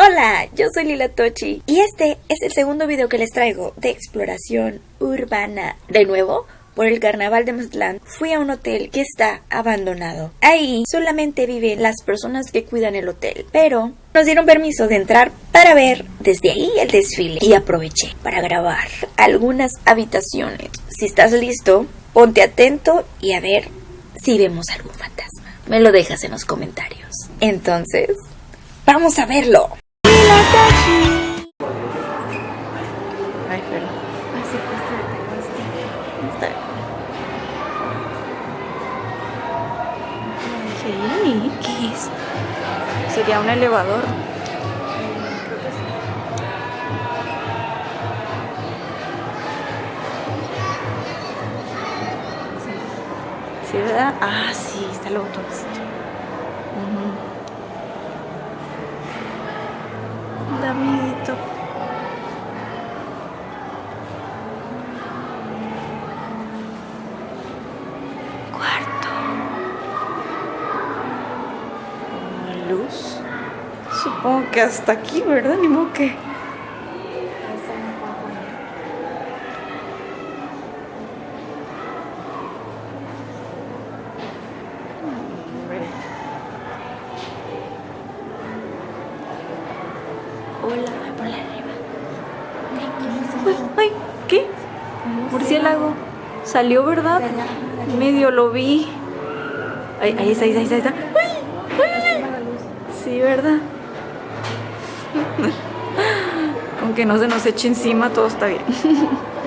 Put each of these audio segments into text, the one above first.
Hola, yo soy Lila Tochi y este es el segundo video que les traigo de exploración urbana. De nuevo, por el carnaval de Mazatlán, fui a un hotel que está abandonado. Ahí solamente viven las personas que cuidan el hotel, pero nos dieron permiso de entrar para ver desde ahí el desfile y aproveché para grabar algunas habitaciones. Si estás listo, ponte atento y a ver si vemos algún fantasma. Me lo dejas en los comentarios. Entonces, vamos a verlo. Sería un elevador. Sí, ¿verdad? Ah, sí, está el botoncito. Que hasta aquí, ¿verdad? Ni modo que. Hola, ponla arriba. Ay, ay, ¿qué? Murciélago. Salió, ¿verdad? Medio lo vi. Ay, ahí está, ahí está, ahí está. Ay, ay, ay. Sí, ¿verdad? Aunque no se nos eche encima, todo está bien.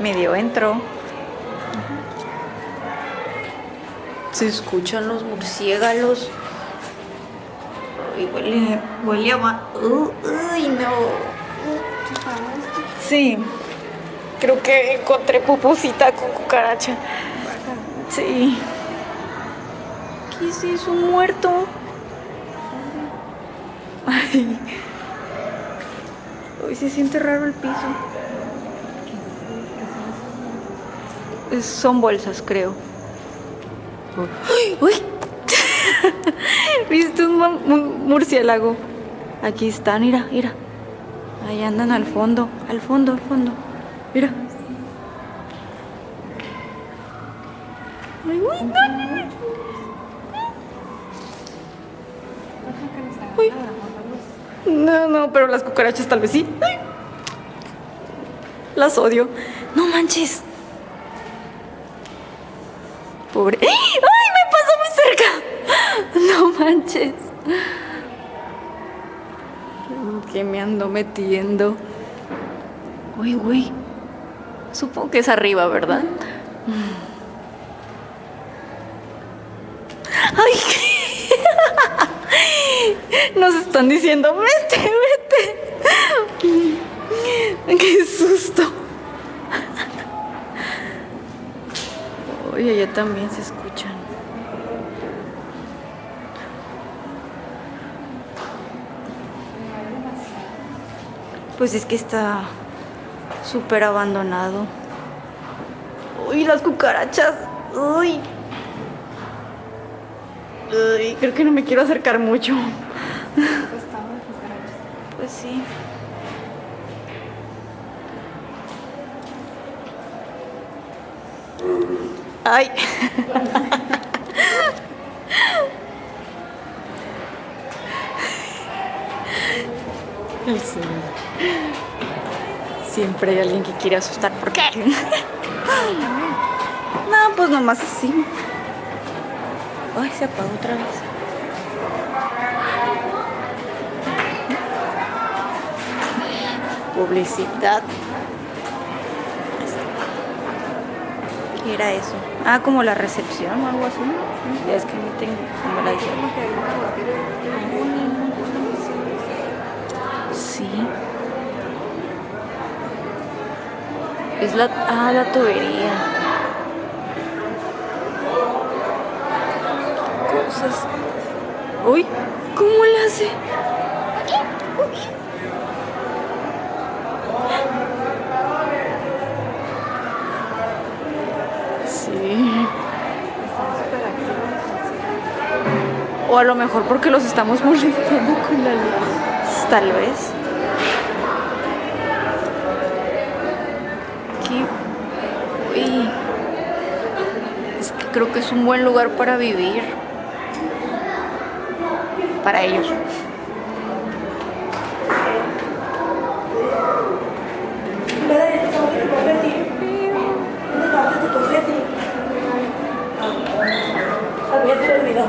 Medio entro. Se escuchan los murciélagos. Uy, huele, huele a... Uh, uy, no. Sí. Creo que encontré pupusita con cucaracha. Sí. ¿Qué es eso? ¿Un muerto? Ay. Hoy se siente raro el piso. Son bolsas, creo. ¡Uy! ¿Viste un, mu- un murciélago? Aquí están, mira, mira. Ahí andan al fondo, al fondo, al fondo. Mira. Ay, uy, no, no, no. No, pero las cucarachas tal vez sí. Las odio. No manches. Pobre. ¡Ay! Me pasó muy cerca. No manches. ¿Qué me ando metiendo? Uy, güey. Supongo que es arriba, ¿verdad? ¡Ay! Nos están diciendo, vete, vete. ¡Qué susto! Oye, allá también se escuchan. Pues es que está súper abandonado. Uy, las cucarachas. Uy. Uy, creo que no me quiero acercar mucho. Pues sí. Ay. Siempre hay alguien que quiere asustar. ¿Por qué? No, pues nomás así. Ay, se apagó otra vez. Publicidad. ¿Qué era eso? Ah, como la recepción o algo así. Ya es que no tengo como la dijeron. Sí. Es la... Ah, la tubería. Cosas... Uy, ¿cómo le hace? Sí. O a lo mejor porque los estamos molestando con la luz. Tal vez. Qué... Uy. Es que creo que es un buen lugar para vivir. Para ellos. Ya te lo olvidó.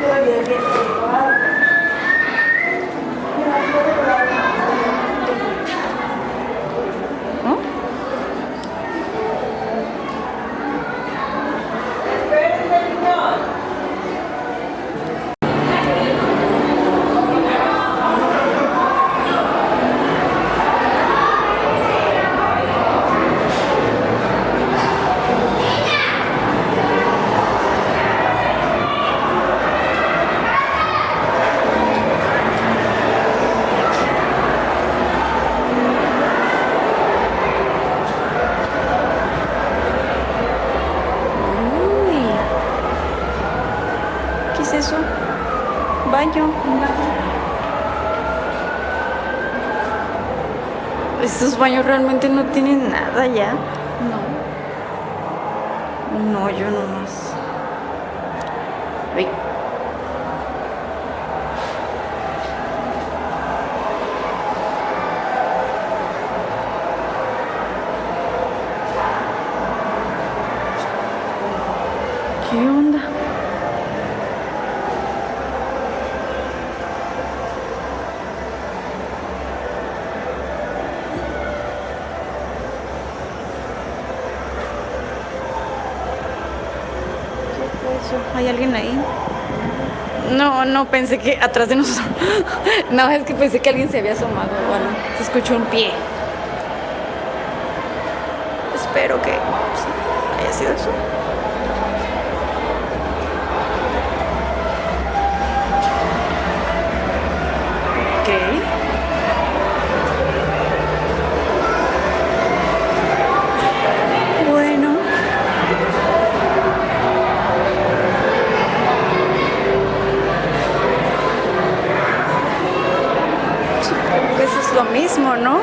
Te lo olvidó bien. ¿No? Uy. ¿Qué es eso? Baño. Estos baños realmente no tienen nada ya. No. No, yo nomás. Ay. ¿Qué onda? ¿Qué fue eso? ¿Hay alguien ahí? No, no, pensé que atrás de nosotros. no, es que pensé que alguien se había asomado o algo. Se escuchó un pie. Espero que sí, haya sido eso. ¿No?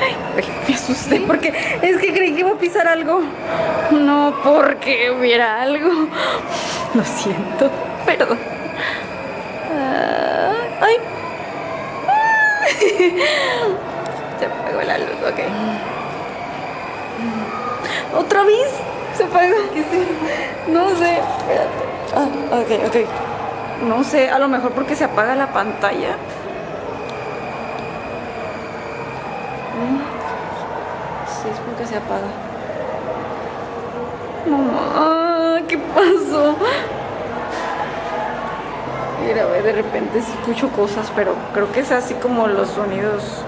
Ay, ay, me asusté porque es que creí que iba a pisar algo. No porque hubiera algo. Lo siento, perdón. Ah, ay. Se apagó la luz, ok. ¿Otra vez? Se apagó. ¿Qué sé? No sé, espérate. Ah, ok, ok. No sé, a lo mejor porque se apaga la pantalla. Mm. Sí, es porque se apaga. Mamá, ¿qué pasó? Mira, ve, de repente escucho cosas, pero creo que es así como los sonidos.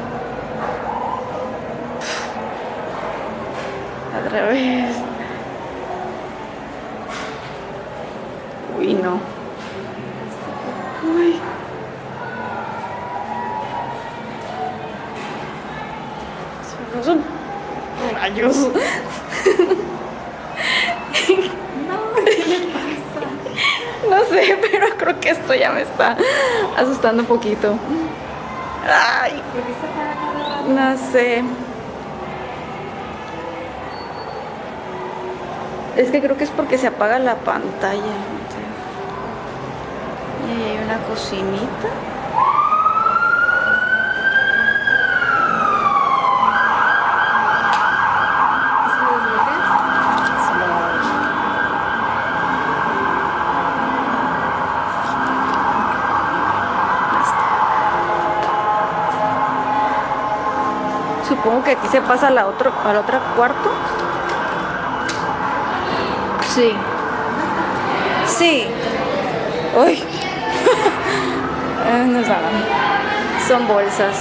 Otra vez. Uy, no. Uy. Son- Son rayos. No sé, pero creo que esto ya me está asustando un poquito. Ay, no sé. Es que creo que es porque se apaga la pantalla. Y hay una cocinita. Supongo que aquí se pasa a la otro, al otro cuarto. Sí. Sí. Uy. No saben. Son bolsas.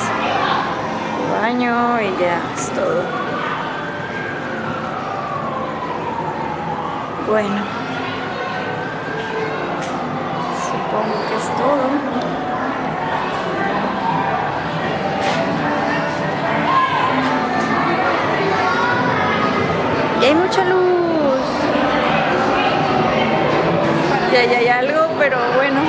Baño y ya es todo. Bueno. Supongo que es todo. Y hay mucha luz. Y ahí hay algo, pero bueno,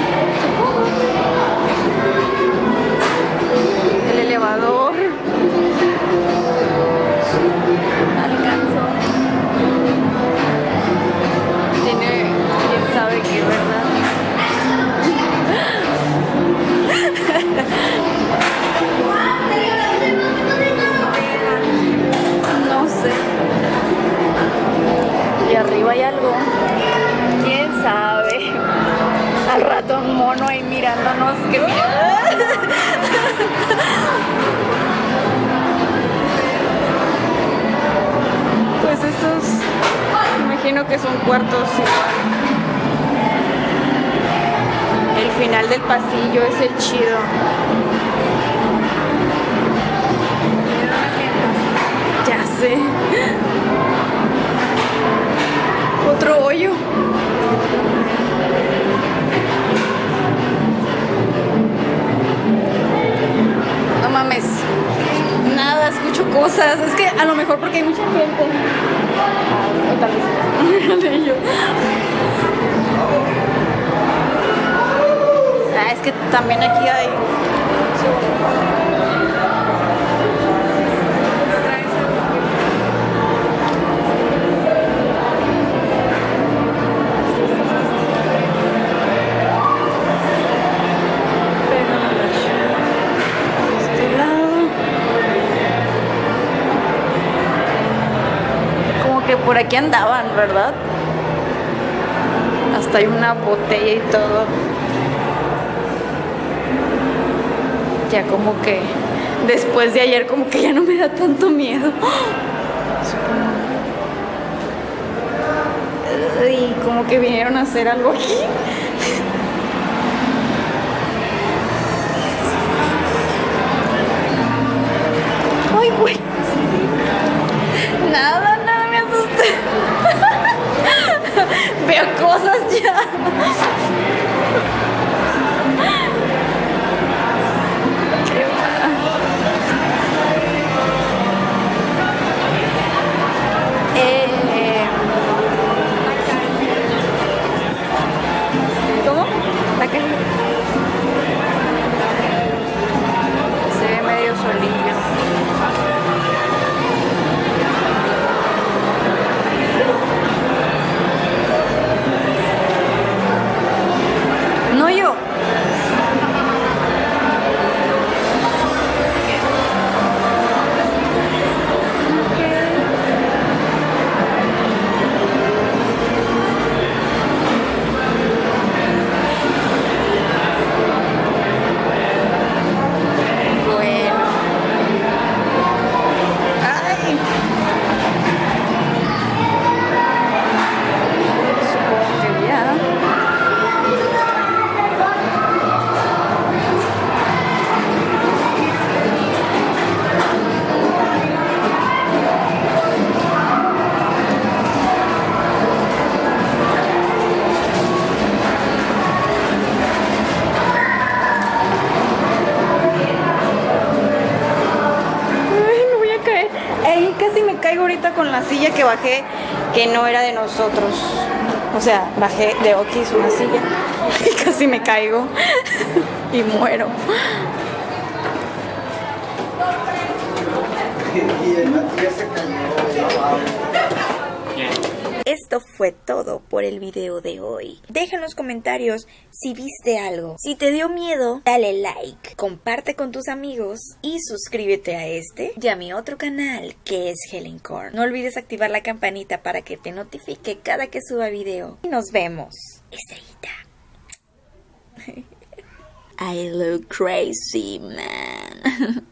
que son cuartos El final del pasillo es el chido. Ya sé. Otro hoyo. No mames. Nada, escucho cosas. Es que a lo mejor porque hay mucha gente. O tal vez. Yo. Ah, es que también aquí hay. Por aquí andaban, ¿verdad? Hasta hay una botella y todo. Ya como que después de ayer como que ya no me da tanto miedo. Y como que vinieron a hacer algo aquí. Que bajé, que no era de nosotros. O sea, bajé de Okis una silla y casi me caigo y muero. Y el se cayó. Esto fue todo por el video de hoy. Deja en los comentarios si viste algo. Si te dio miedo, dale like, comparte con tus amigos y suscríbete a este y a mi otro canal que es Helen Corn. No olvides activar la campanita para que te notifique cada que suba video. Y nos vemos. Estrellita. I look crazy, man.